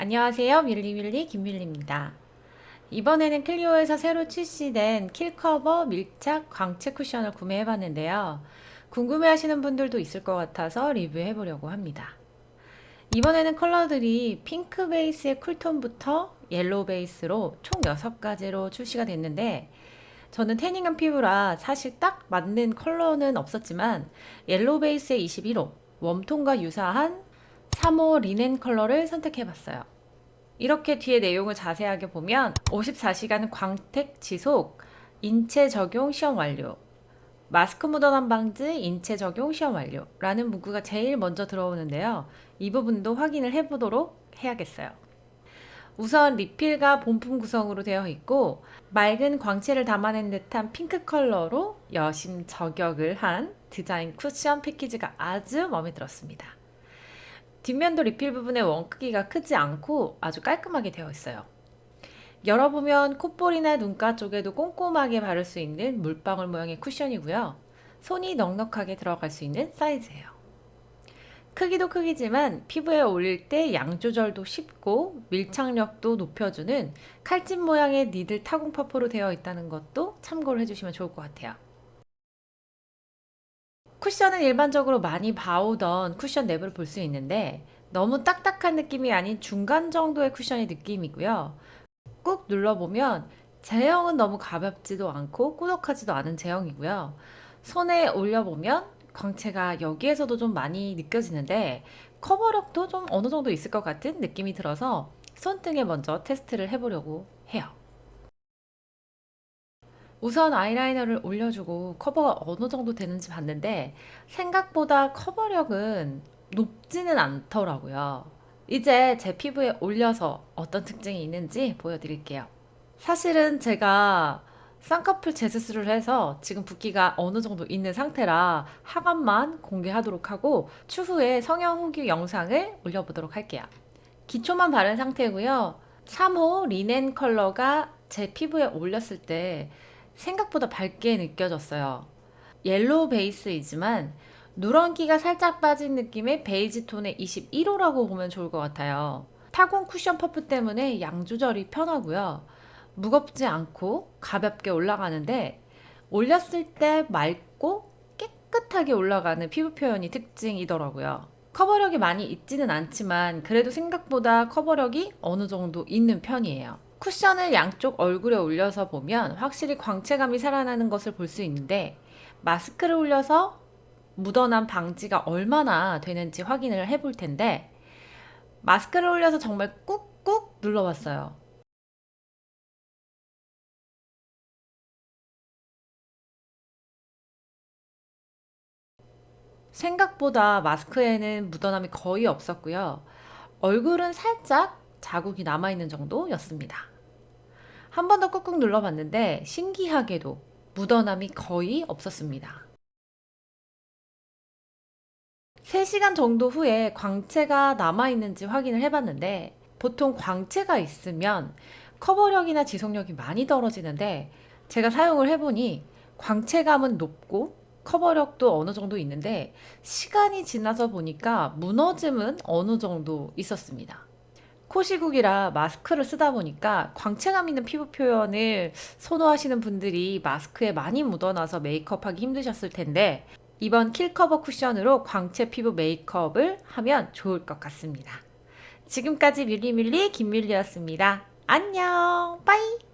안녕하세요. 밀리밀리 김밀리입니다. 이번에는 클리오에서 새로 출시된 킬커버 밀착 광채 쿠션을 구매해봤는데요. 궁금해 하시는 분들도 있을 것 같아서 리뷰해 보려고 합니다. 이번에는 컬러들이 핑크 베이스의 쿨톤부터 옐로우 베이스로 총 6가지로 출시가 됐는데 저는 태닝한 피부라 사실 딱 맞는 컬러는 없었지만 옐로우 베이스의 21호 웜톤과 유사한 3호 리넨 컬러를 선택해봤어요. 이렇게 뒤에 내용을 자세하게 보면 54시간 광택 지속, 인체 적용 시험 완료, 마스크 묻어남 방지, 인체 적용 시험 완료 라는 문구가 제일 먼저 들어오는데요. 이 부분도 확인을 해보도록 해야겠어요. 우선 리필과 본품 구성으로 되어 있고 맑은 광채를 담아낸 듯한 핑크 컬러로 여심 저격을 한 디자인 쿠션 패키지가 아주 마음에 들었습니다. 뒷면도 리필 부분의 원 크기가 크지 않고 아주 깔끔하게 되어 있어요. 열어보면 콧볼이나 눈가 쪽에도 꼼꼼하게 바를 수 있는 물방울 모양의 쿠션이고요. 손이 넉넉하게 들어갈 수 있는 사이즈예요. 크기도 크기지만 피부에 올릴 때 양 조절도 쉽고 밀착력도 높여주는 칼집 모양의 니들 타공 퍼프로 되어 있다는 것도 참고를 해주시면 좋을 것 같아요. 쿠션은 일반적으로 많이 봐오던 쿠션 랩을 볼수 있는데 너무 딱딱한 느낌이 아닌 중간 정도의 쿠션의 느낌이고요. 꾹 눌러보면 제형은 너무 가볍지도 않고 꾸덕하지도 않은 제형이고요. 손에 올려보면 광채가 여기에서도 좀 많이 느껴지는데 커버력도 좀 어느 정도 있을 것 같은 느낌이 들어서 손등에 먼저 테스트를 해보려고 해요. 우선 아이라이너를 올려주고 커버가 어느 정도 되는지 봤는데 생각보다 커버력은 높지는 않더라고요. 이제 제 피부에 올려서 어떤 특징이 있는지 보여드릴게요. 사실은 제가 쌍꺼풀 재수술을 해서 지금 붓기가 어느 정도 있는 상태라 하관만 공개하도록 하고 추후에 성형 후기 영상을 올려보도록 할게요. 기초만 바른 상태고요. 3호 리넨 컬러가 제 피부에 올렸을 때 생각보다 밝게 느껴졌어요. 옐로우 베이스이지만 누런기가 살짝 빠진 느낌의 베이지 톤의 21호라고 보면 좋을 것 같아요. 타공 쿠션 퍼프 때문에 양 조절이 편하고요. 무겁지 않고 가볍게 올라가는데 올렸을 때 맑고 깨끗하게 올라가는 피부 표현이 특징이더라고요. 커버력이 많이 있지는 않지만 그래도 생각보다 커버력이 어느 정도 있는 편이에요. 쿠션을 양쪽 얼굴에 올려서 보면 확실히 광채감이 살아나는 것을 볼 수 있는데 마스크를 올려서 묻어난 방지가 얼마나 되는지 확인을 해볼 텐데 마스크를 올려서 정말 꾹꾹 눌러봤어요. 생각보다 마스크에는 묻어남이 거의 없었고요. 얼굴은 살짝 자국이 남아있는 정도였습니다. 한 번 더 꾹꾹 눌러봤는데 신기하게도 묻어남이 거의 없었습니다. 3시간 정도 후에 광채가 남아있는지 확인을 해봤는데 보통 광채가 있으면 커버력이나 지속력이 많이 떨어지는데 제가 사용을 해보니 광채감은 높고 커버력도 어느 정도 있는데 시간이 지나서 보니까 무너짐은 어느 정도 있었습니다. 코시국이라 마스크를 쓰다 보니까 광채감 있는 피부 표현을 선호하시는 분들이 마스크에 많이 묻어나서 메이크업하기 힘드셨을 텐데 이번 킬커버 쿠션으로 광채 피부 메이크업을 하면 좋을 것 같습니다. 지금까지 밀리밀리 김밀리였습니다. 안녕 bye